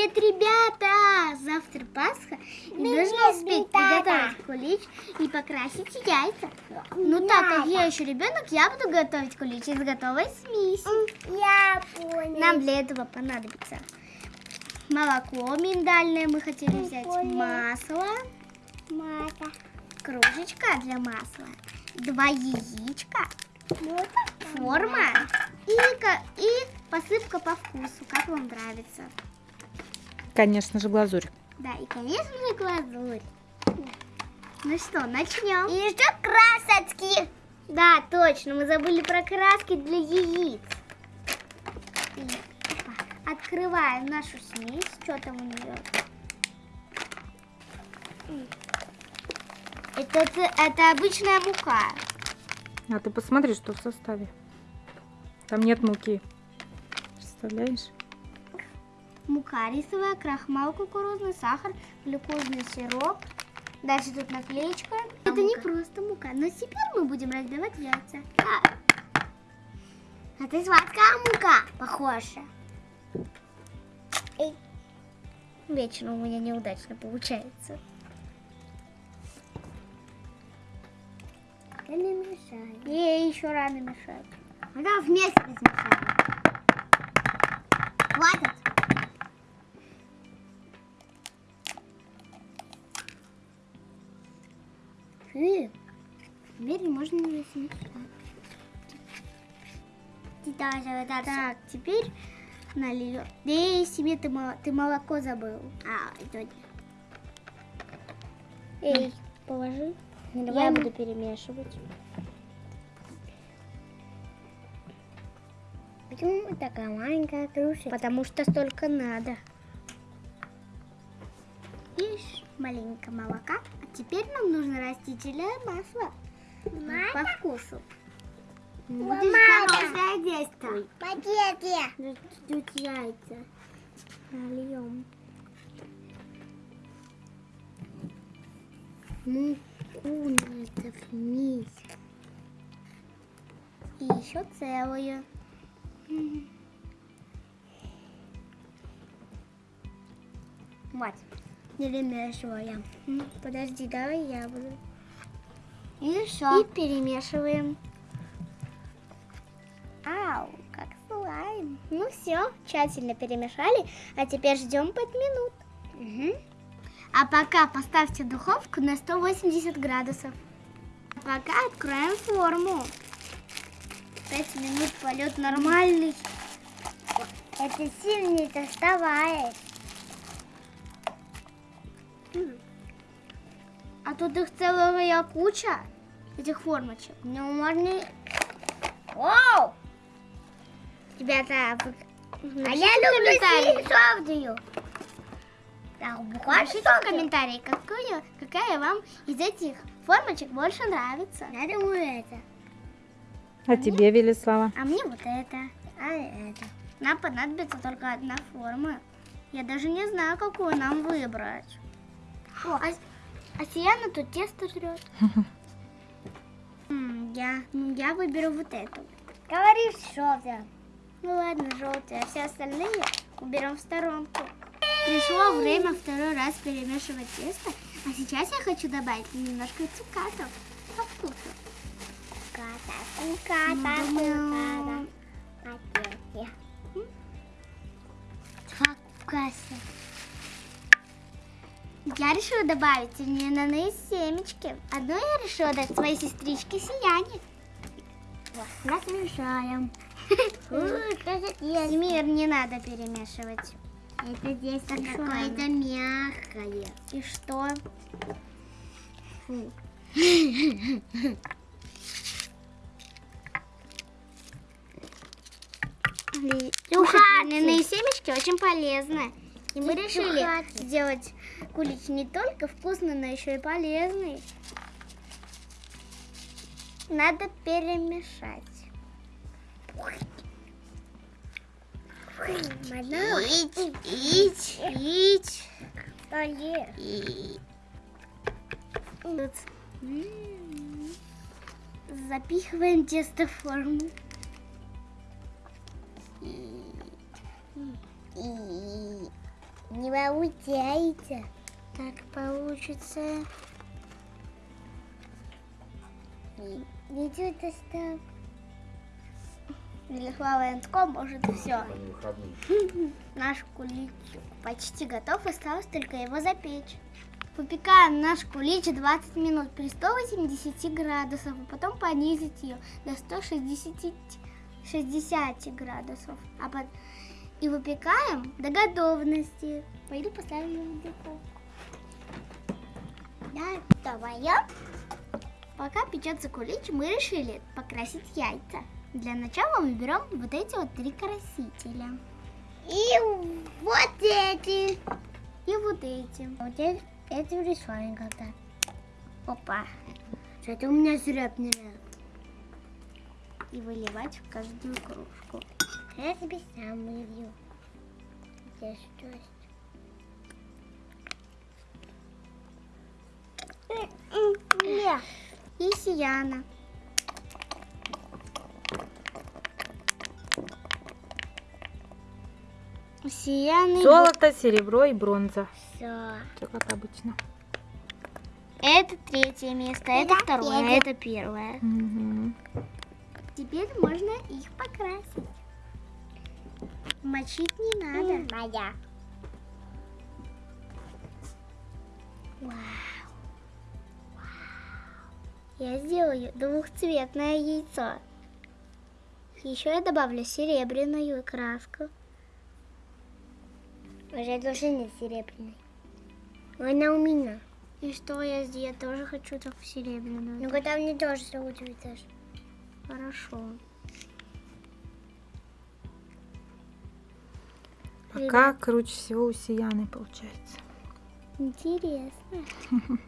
Привет, ребята! Завтра Пасха, и Привет, нужно успеть ребята! приготовить кулич и покрасить яйца. Ну так как я еще ребенок, я буду готовить кулич из готовой смеси. Я понял. Нам для этого понадобится молоко миндальное, мы хотели взять Прикольно. масло, Мата. кружечка для масла, два яичка, Вот форма и, и посыпка по вкусу, как вам нравится. Конечно же, глазурь. Да, и, конечно же, глазурь. Ну что, начнем. И еще красочки. Да, точно, мы забыли про краски для яиц. И, опа, Открываем нашу смесь. Что там у нее? Это, это, это обычная мука. А ты посмотри, что в составе. Там нет муки. Представляешь? Мука рисовая, крахмал кукурузный, сахар, глюкозный сироп. Дальше тут наклеечка. Это не просто мука, но теперь мы будем разбивать яйца. А, Это сладкая мука, похоже. Вечно у меня неудачно получается. Это не мешает. Ей еще рано мешать. Она вместе смешала. Хватит. Фу. Теперь можно не так. Теперь нальем. Эй, себе ты, ты молоко забыл. А, это Эй, положи. Давай Я мы- буду перемешивать. Почему такая маленькая кружка? Потому что столько надо. Маленько молока. А теперь нам нужно растительное масло. По вкусу. Мама. Будешь хорошее действие. Пакете. Тут яйца. Нальем. Муку надо вместе. И еще целую. Вот. Перемешиваем. Подожди, давай я буду. И все. И перемешиваем. Ау, как слайм. Ну все, тщательно перемешали, а теперь ждем 5 минут. А пока поставьте духовку на 180 градусов. А пока откроем форму. 5 минут полет нормальный. Это сильно доставает. А тут их целая куча, этих формочек. Ну, можно... Вау! Ребята, вы- А я люблю синюю Так, Напишите в комментарии, какую, какая вам из этих формочек больше нравится. Я думаю, это. А тебе, Велислава? А мне вот это. А это. Нам понадобится только одна форма. Я даже не знаю, какую нам выбрать. О, а, а Сияна тут тесто жрет. Я, ну, я выберу вот эту. Говори что ты. Ну ладно, желтые, а все остальные уберем в сторонку. Пришло время второй раз перемешивать тесто, а сейчас я хочу добавить немножко цукатов по вкусу. Ката, Ну, куката, решила добавить льняные семечки. Одну я решила дать своей сестричке Сияне. Вот, размешаем. Мир не надо перемешивать. Это здесь какое-то мягкое. И что? Фу. Льняные семечки очень полезно. И мы решили сделать кулич не только вкусный, но еще и полезный. Надо перемешать. Ить, ить, ить. Запихиваем тесто в форму. И- Не получается. Так получится. Ничего достал. Велихлавенском может все. Наш кулич почти готов, осталось только его запечь. Выпекаем наш кулич 20 минут при 180 градусов, а потом понизить ее до 160 60 градусов. А под- И выпекаем до готовности. Пойду поставлю его в духовку. Да, давай я. Пока печется кулич, мы решили покрасить яйца. Для начала мы берем вот эти вот три красителя. И вот эти. И вот эти. Вот эти, эти рисуем когда. Опа. Что-то у меня срёбнее. И выливать в каждую кружку. Я тебе сам вылью. Где что есть? И Сияна. Сияны Золото, серебро и бронза. Все. Все как обычно. это третье место, это Это второе, первое. это первое. Мгм. Теперь можно их покрасить. Мочить не надо. Моя. Я сделаю двухцветное яйцо. Еще я добавлю серебряную краску. Уже тоже не серебряный. Она у меня. И что я сделаю? Я тоже хочу так серебряную. Ну, когда мне тоже зовут цветешь. Хорошо. Пока круче всего у Сияны получается. Интересно.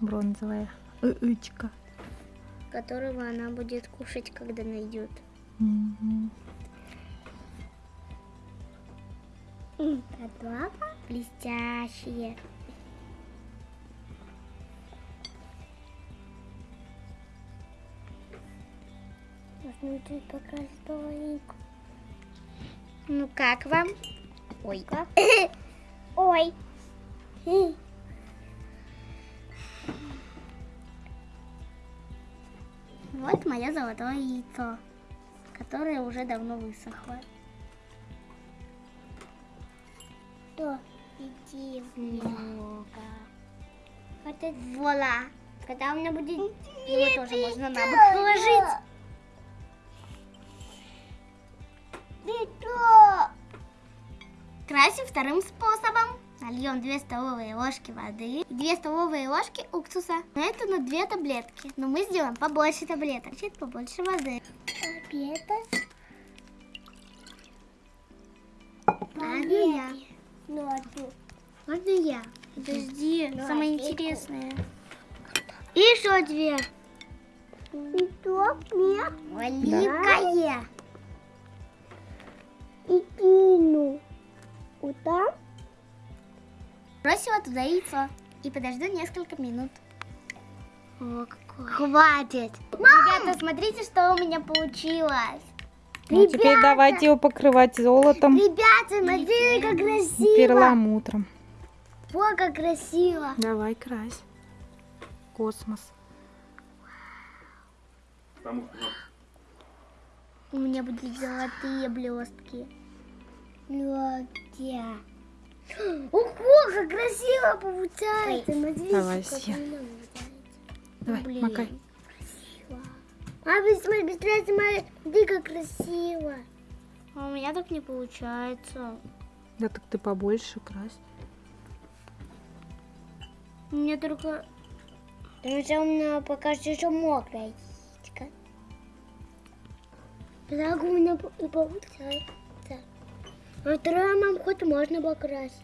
Бронзовая. Ычка. Которого она будет кушать, когда найдет. Готово? Блестящие. Можно чуть покрасить половинку. Ну как вам? Ой, как? Ой. Вот мое золотое яйцо, которое уже давно высохло. Что? Иди Много. Это Вуаля. когда у меня будет... Его тоже можно на бок положить. Красим вторым способом. Нальем 2 столовые ложки воды и 2 столовые ложки уксуса. Но это на 2 таблетки. Но мы сделаем побольше таблеток. Значит, побольше воды. Обеда? Можно я? Ну, ты? Можно я? Подожди, Ну, самое интересное. И еще две. И что? Нет. Маленькая. И кину. Там? Бросила туда яйцо. И подожду несколько минут. О, какой. Хватит. Ребята, смотрите, что у меня получилось. Ну, теперь давайте его покрывать золотом Ребята, смотрите, как и красиво. перламутром. О, как красиво. Давай, крась. Космос. У меня будут золотые блестки. Где? Ого, как красиво получается. Смотрите, Давай, Сия. Давай, Блин. макай. А вы смотри, быстрее смотри, как красиво. А у меня так не получается. Да так ты побольше крась. У меня только... Потому что у меня пока что еще мокрая яичко. Так у меня и получается. А второе нам хоть можно покрасить.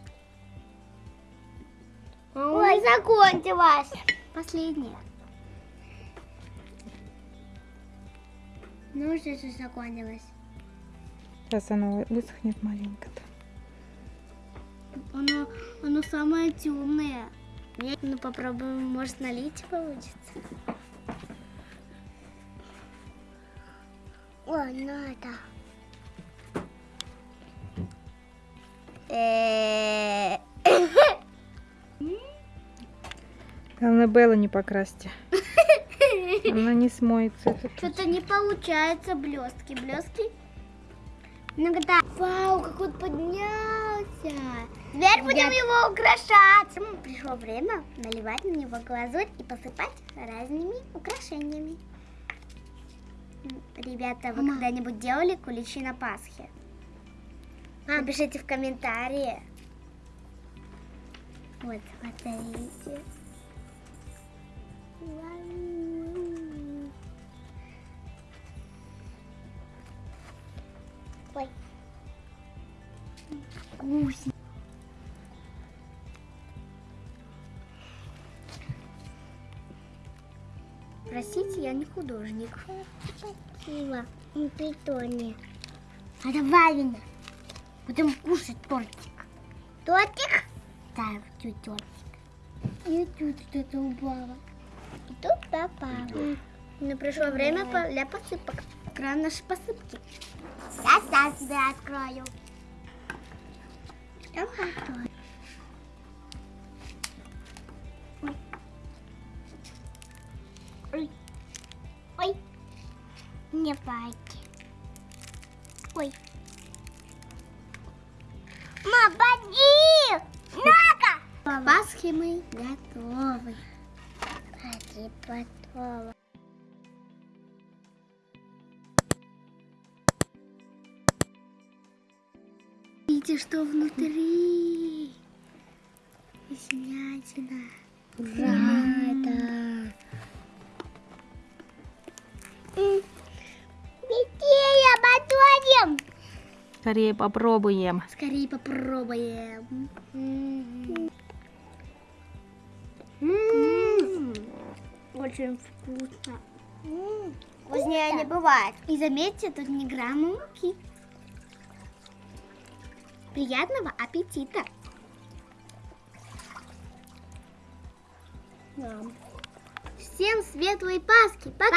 А Ой. закончилось. Последнее. Ну, что же закончилось? Сейчас оно высохнет маленько-то. Оно, оно самое темное. Ну попробуем, может налить получится. Ой, надо. Главное, Белла не покрасьте. Она не смоется. Что-то не получается. Блестки, блестки. Иногда. Вау, как он поднялся. Теперь будем его украшать. Пришло время наливать на него глазурь и посыпать разными украшениями. Ребята, вы когда-нибудь делали куличи на Пасхе? Напишите в комментарии. Вот, смотрите. Ой. Вкусно. Простите, я не художник. Спасибо. На питоне. А давай, Вина. Будем кушать тортик. Тортик? Да, тут тортик. И тут что-то упало. И тут попало. Но пришло время по- для посыпок. Кран нашей посыпки. Сейчас я тебе открою. Что готово? Ой. Не пойти. Мы готовы. Поди, готово. Видите, что внутри? Вкуснятина. Ура, да. Скорее попробуем. Скорее попробуем. Очень вкусно. М, Вкуснее не бывает. И заметьте, тут ни грамма муки. Приятного аппетита. Мам. Всем светлой Пасхи. Пока!